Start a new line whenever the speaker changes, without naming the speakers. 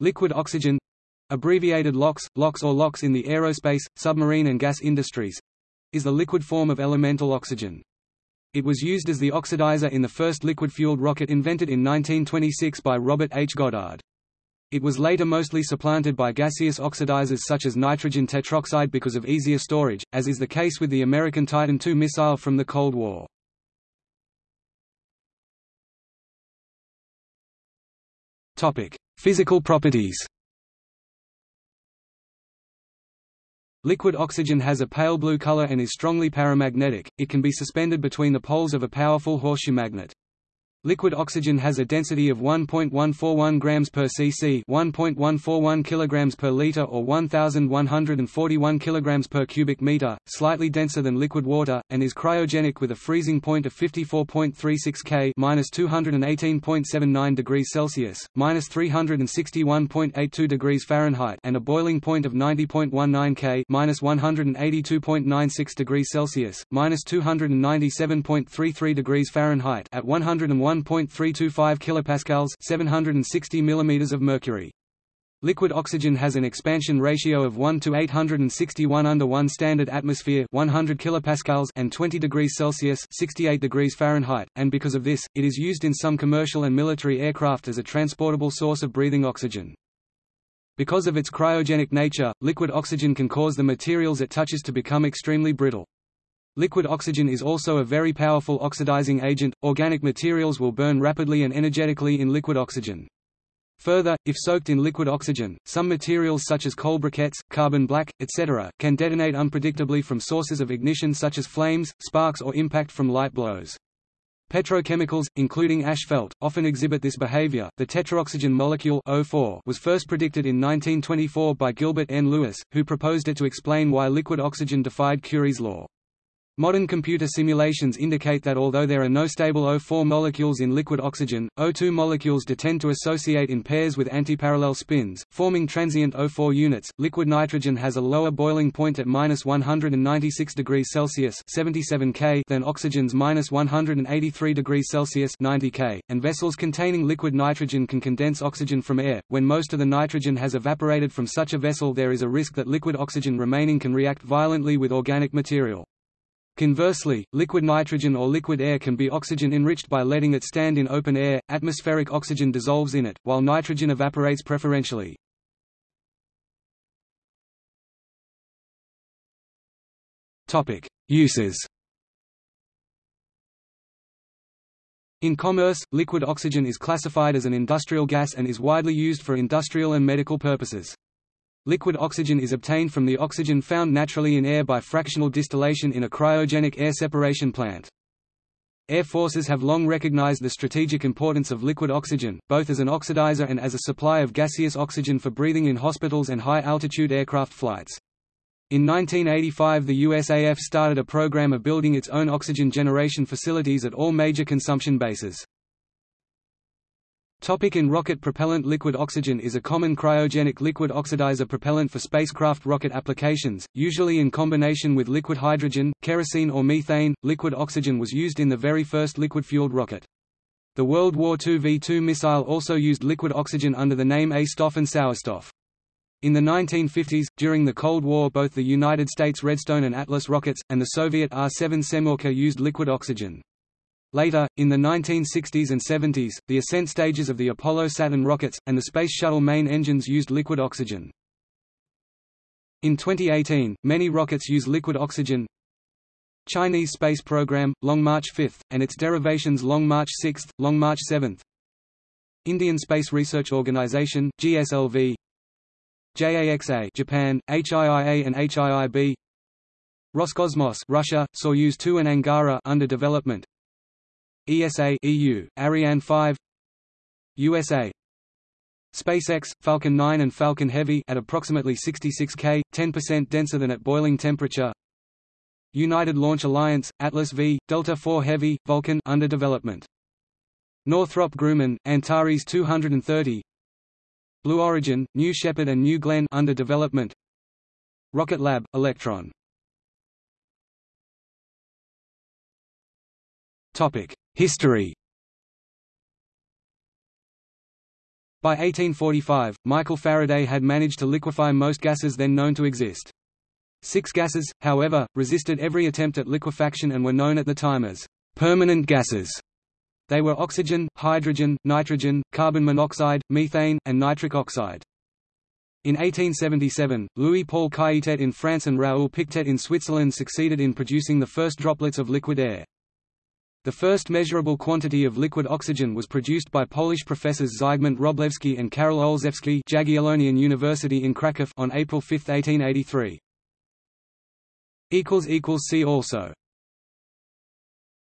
Liquid oxygen abbreviated LOX, LOX or LOX in the aerospace, submarine and gas industries is the liquid form of elemental oxygen. It was used as the oxidizer in the first liquid-fueled rocket invented in 1926 by Robert H. Goddard. It was later mostly supplanted by gaseous oxidizers such as nitrogen tetroxide because of easier storage, as is the case with the American Titan II missile from the Cold War. Physical properties. Liquid oxygen has a pale blue color and is strongly paramagnetic, it can be suspended between the poles of a powerful horseshoe magnet. Liquid oxygen has a density of 1.141 grams per cc, 1.141 kilograms per liter or 1141 kilograms per cubic meter, slightly denser than liquid water and is cryogenic with a freezing point of 54.36 K, -218.79 degrees Celsius, -361.82 degrees Fahrenheit, and a boiling point of 90.19 K, -182.96 degrees Celsius, -297.33 degrees Fahrenheit at 101 1.325 kilopascals 760 mm of mercury. Liquid oxygen has an expansion ratio of 1 to 861 under 1 standard atmosphere 100 kilopascals and 20 degrees Celsius 68 degrees Fahrenheit, and because of this, it is used in some commercial and military aircraft as a transportable source of breathing oxygen. Because of its cryogenic nature, liquid oxygen can cause the materials it touches to become extremely brittle. Liquid oxygen is also a very powerful oxidizing agent. Organic materials will burn rapidly and energetically in liquid oxygen. Further, if soaked in liquid oxygen, some materials such as coal briquettes, carbon black, etc., can detonate unpredictably from sources of ignition such as flames, sparks or impact from light blows. Petrochemicals, including asphalt, often exhibit this behavior. The tetraoxygen molecule O4 was first predicted in 1924 by Gilbert N. Lewis, who proposed it to explain why liquid oxygen defied Curie's law. Modern computer simulations indicate that although there are no stable O4 molecules in liquid oxygen, O2 molecules do tend to associate in pairs with antiparallel spins, forming transient O4 units. Liquid nitrogen has a lower boiling point at minus 196 degrees Celsius (77 K) than oxygen's minus 183 degrees Celsius (90 K), and vessels containing liquid nitrogen can condense oxygen from air. When most of the nitrogen has evaporated from such a vessel, there is a risk that liquid oxygen remaining can react violently with organic material. Conversely, liquid nitrogen or liquid air can be oxygen enriched by letting it stand in open air, atmospheric oxygen dissolves in it, while nitrogen evaporates preferentially. Uses In commerce, liquid oxygen is classified as an industrial gas and is widely used for industrial and medical purposes. Liquid oxygen is obtained from the oxygen found naturally in air by fractional distillation in a cryogenic air separation plant. Air forces have long recognized the strategic importance of liquid oxygen, both as an oxidizer and as a supply of gaseous oxygen for breathing in hospitals and high-altitude aircraft flights. In 1985 the USAF started a program of building its own oxygen generation facilities at all major consumption bases. Topic in rocket propellant Liquid oxygen is a common cryogenic liquid oxidizer propellant for spacecraft rocket applications, usually in combination with liquid hydrogen, kerosene or methane. Liquid oxygen was used in the very first liquid-fueled rocket. The World War II V-2 missile also used liquid oxygen under the name A-Stoff and Sauerstoff. In the 1950s, during the Cold War both the United States Redstone and Atlas rockets, and the Soviet R-7 Semyorka used liquid oxygen. Later, in the 1960s and 70s, the ascent stages of the Apollo-Saturn rockets, and the Space Shuttle main engines used liquid oxygen. In 2018, many rockets use liquid oxygen. Chinese space program, Long March 5, and its derivations Long March 6, Long March 7. Indian Space Research Organization, GSLV JAXA Japan, HIIA and HIIB Roscosmos Russia, Soyuz 2 and Angara under development ESA EU, Ariane 5 USA SpaceX, Falcon 9 and Falcon Heavy at approximately 66 K, 10% denser than at boiling temperature. United Launch Alliance, Atlas V, Delta IV Heavy, Vulcan under development. Northrop Grumman, Antares 230 Blue Origin, New Shepard and New Glenn under development. Rocket Lab, Electron. Topic History By 1845, Michael Faraday had managed to liquefy most gases then known to exist. Six gases, however, resisted every attempt at liquefaction and were known at the time as permanent gases. They were oxygen, hydrogen, nitrogen, carbon monoxide, methane, and nitric oxide. In 1877, Louis-Paul Cailletet in France and Raoul Pictet in Switzerland succeeded in producing the first droplets of liquid air. The first measurable quantity of liquid oxygen was produced by Polish professors Zygmunt Wróblewski and Karol Olszewski Jagiellonian University in Kraków on April 5, 1883. See also